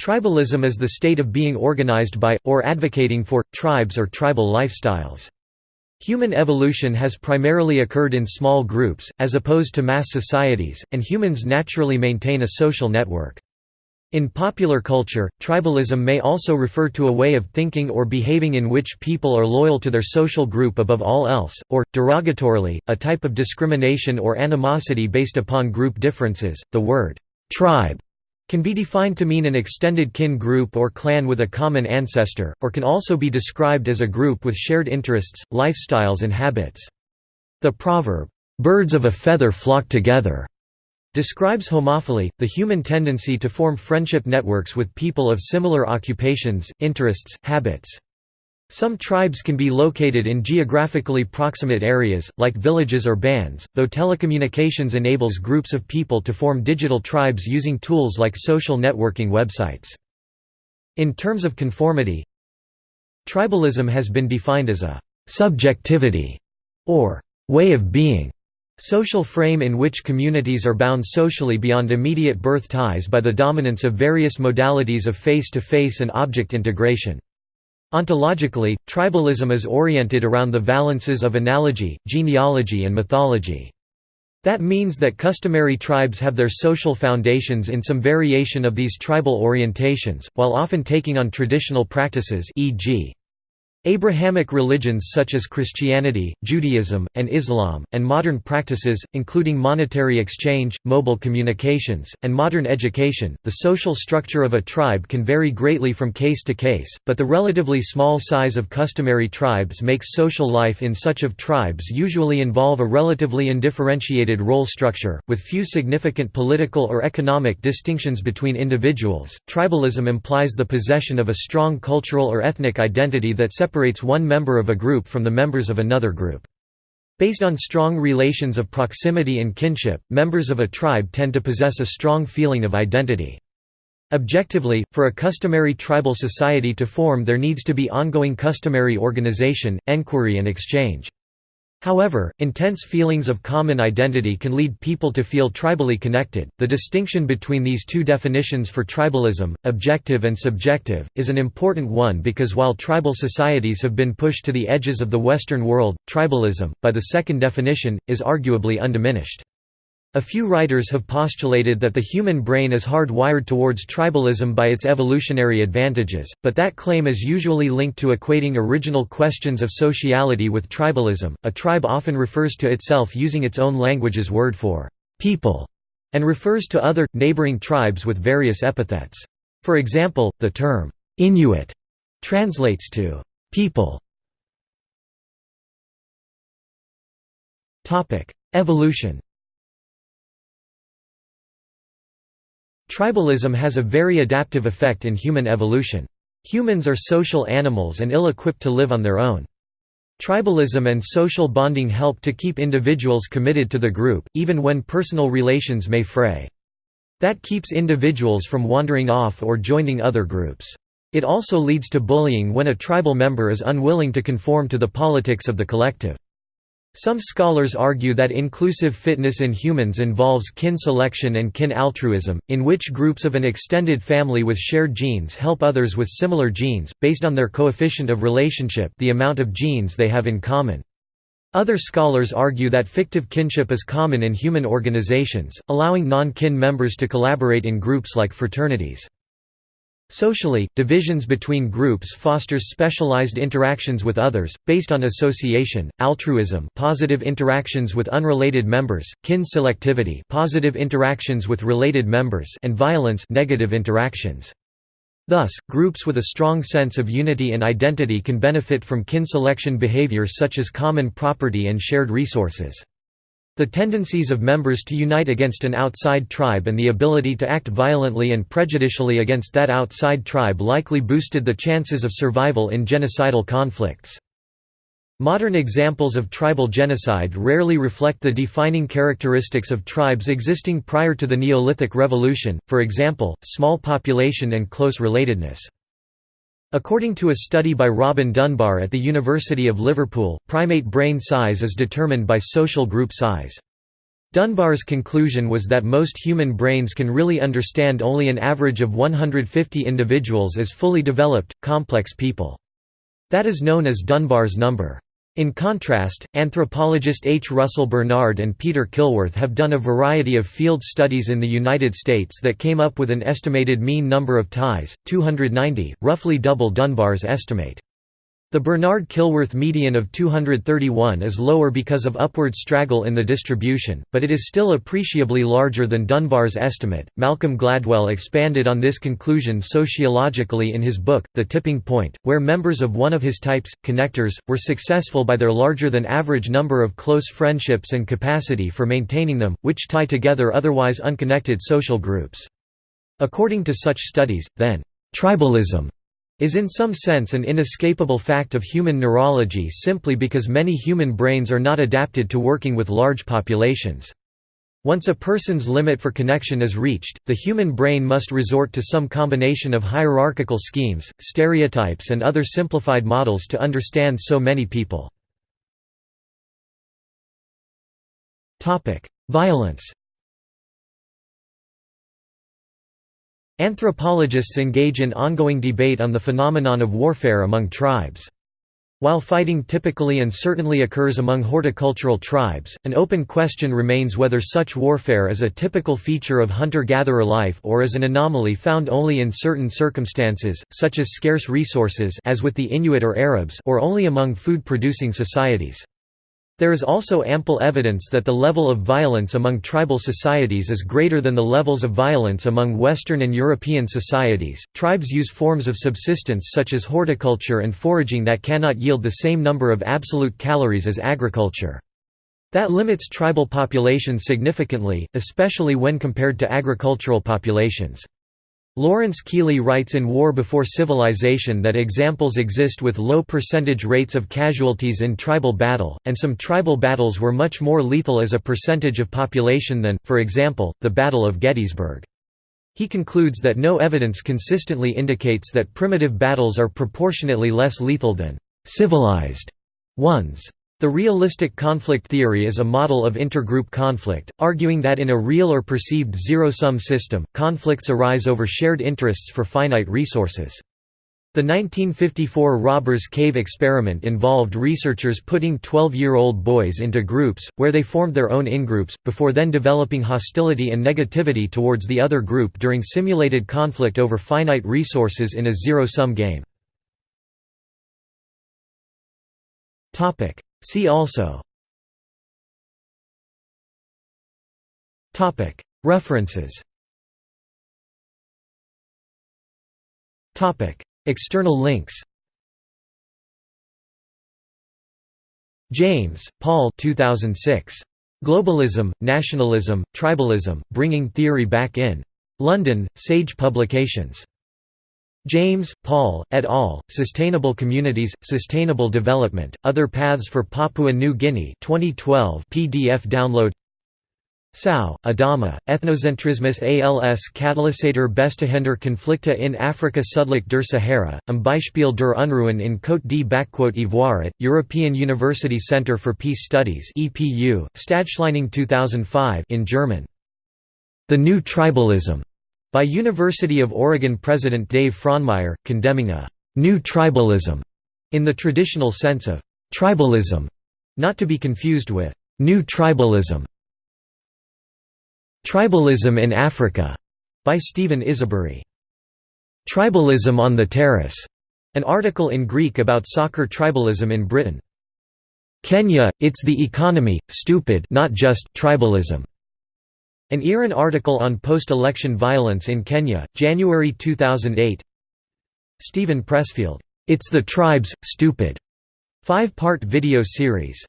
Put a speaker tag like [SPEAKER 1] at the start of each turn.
[SPEAKER 1] Tribalism is the state of being organized by, or advocating for, tribes or tribal lifestyles. Human evolution has primarily occurred in small groups, as opposed to mass societies, and humans naturally maintain a social network. In popular culture, tribalism may also refer to a way of thinking or behaving in which people are loyal to their social group above all else, or, derogatorily, a type of discrimination or animosity based upon group differences. The word tribe can be defined to mean an extended kin group or clan with a common ancestor, or can also be described as a group with shared interests, lifestyles and habits. The proverb, "'Birds of a feather flock together' describes homophily, the human tendency to form friendship networks with people of similar occupations, interests, habits. Some tribes can be located in geographically proximate areas, like villages or bands, though telecommunications enables groups of people to form digital tribes using tools like social networking websites. In terms of conformity, tribalism has been defined as a «subjectivity» or «way of being» social frame in which communities are bound socially beyond immediate birth ties by the dominance of various modalities of face-to-face -face and object integration. Ontologically, tribalism is oriented around the valences of analogy, genealogy and mythology. That means that customary tribes have their social foundations in some variation of these tribal orientations, while often taking on traditional practices e.g. Abrahamic religions such as Christianity, Judaism, and Islam, and modern practices, including monetary exchange, mobile communications, and modern education. The social structure of a tribe can vary greatly from case to case, but the relatively small size of customary tribes makes social life in such of tribes usually involve a relatively undifferentiated role structure, with few significant political or economic distinctions between individuals. Tribalism implies the possession of a strong cultural or ethnic identity that separates separates one member of a group from the members of another group. Based on strong relations of proximity and kinship, members of a tribe tend to possess a strong feeling of identity. Objectively, for a customary tribal society to form there needs to be ongoing customary organization, enquiry and exchange. However, intense feelings of common identity can lead people to feel tribally connected. The distinction between these two definitions for tribalism, objective and subjective, is an important one because while tribal societies have been pushed to the edges of the Western world, tribalism, by the second definition, is arguably undiminished. A few writers have postulated that the human brain is hard-wired towards tribalism by its evolutionary advantages, but that claim is usually linked to equating original questions of sociality with tribalism. A tribe often refers to itself using its own language's word for people and refers to other, neighboring tribes with various epithets. For example, the term Inuit translates to people. Evolution Tribalism has a very adaptive effect in human evolution. Humans are social animals and ill-equipped to live on their own. Tribalism and social bonding help to keep individuals committed to the group, even when personal relations may fray. That keeps individuals from wandering off or joining other groups. It also leads to bullying when a tribal member is unwilling to conform to the politics of the collective. Some scholars argue that inclusive fitness in humans involves kin selection and kin altruism, in which groups of an extended family with shared genes help others with similar genes, based on their coefficient of relationship the amount of genes they have in common. Other scholars argue that fictive kinship is common in human organizations, allowing non-kin members to collaborate in groups like fraternities. Socially, divisions between groups fosters specialized interactions with others, based on association, altruism positive interactions with unrelated members, kin selectivity positive interactions with related members and violence negative interactions. Thus, groups with a strong sense of unity and identity can benefit from kin selection behaviors such as common property and shared resources. The tendencies of members to unite against an outside tribe and the ability to act violently and prejudicially against that outside tribe likely boosted the chances of survival in genocidal conflicts. Modern examples of tribal genocide rarely reflect the defining characteristics of tribes existing prior to the Neolithic Revolution, for example, small population and close relatedness. According to a study by Robin Dunbar at the University of Liverpool, primate brain size is determined by social group size. Dunbar's conclusion was that most human brains can really understand only an average of 150 individuals as fully developed, complex people. That is known as Dunbar's number. In contrast, anthropologist H. Russell Bernard and Peter Killworth have done a variety of field studies in the United States that came up with an estimated mean number of ties, 290, roughly double Dunbar's estimate. The Bernard-Killworth median of 231 is lower because of upward straggle in the distribution, but it is still appreciably larger than Dunbar's estimate. Malcolm Gladwell expanded on this conclusion sociologically in his book, The Tipping Point, where members of one of his types, connectors, were successful by their larger than average number of close friendships and capacity for maintaining them, which tie together otherwise unconnected social groups. According to such studies, then, tribalism is in some sense an inescapable fact of human neurology simply because many human brains are not adapted to working with large populations. Once a person's limit for connection is reached, the human brain must resort to some combination of hierarchical schemes, stereotypes and other simplified models to understand so many people. Violence Anthropologists engage in ongoing debate on the phenomenon of warfare among tribes. While fighting typically and certainly occurs among horticultural tribes, an open question remains whether such warfare is a typical feature of hunter-gatherer life or is an anomaly found only in certain circumstances, such as scarce resources as with the Inuit or Arabs or only among food-producing societies. There is also ample evidence that the level of violence among tribal societies is greater than the levels of violence among Western and European societies. Tribes use forms of subsistence such as horticulture and foraging that cannot yield the same number of absolute calories as agriculture. That limits tribal populations significantly, especially when compared to agricultural populations. Lawrence Keeley writes in War Before Civilization that examples exist with low percentage rates of casualties in tribal battle, and some tribal battles were much more lethal as a percentage of population than, for example, the Battle of Gettysburg. He concludes that no evidence consistently indicates that primitive battles are proportionately less lethal than civilized ones. The realistic conflict theory is a model of intergroup conflict, arguing that in a real or perceived zero-sum system, conflicts arise over shared interests for finite resources. The 1954 Robbers Cave experiment involved researchers putting 12-year-old boys into groups, where they formed their own in-groups, before then developing hostility and negativity towards the other group during simulated conflict over finite resources in a zero-sum game. See also References External links James, Paul 2006. Globalism, Nationalism, Tribalism, Bringing Theory Back in. London, Sage Publications. James, Paul, et al., Sustainable Communities, Sustainable Development, Other Paths for Papua New Guinea 2012 PDF download Sow, Adama, Ethnocentrismus als Katalysator Bestehender Konflikte in Afrika Südlich der Sahara, am Beispiel der Unruhen in Côte d'Ivoire at, European University Centre for Peace Studies EPU, Stadtschlaining 2005 in German. The New Tribalism by University of Oregon President Dave Frohnmayer, condemning a «new tribalism» in the traditional sense of «tribalism», not to be confused with «new tribalism». Tribalism in Africa by Stephen Isabirye. Tribalism on the Terrace, an article in Greek about soccer tribalism in Britain. Kenya, it's the economy, stupid not just tribalism. An IRIN article on post-election violence in Kenya, January 2008 Steven Pressfield, "'It's the Tribes, Stupid' five-part video series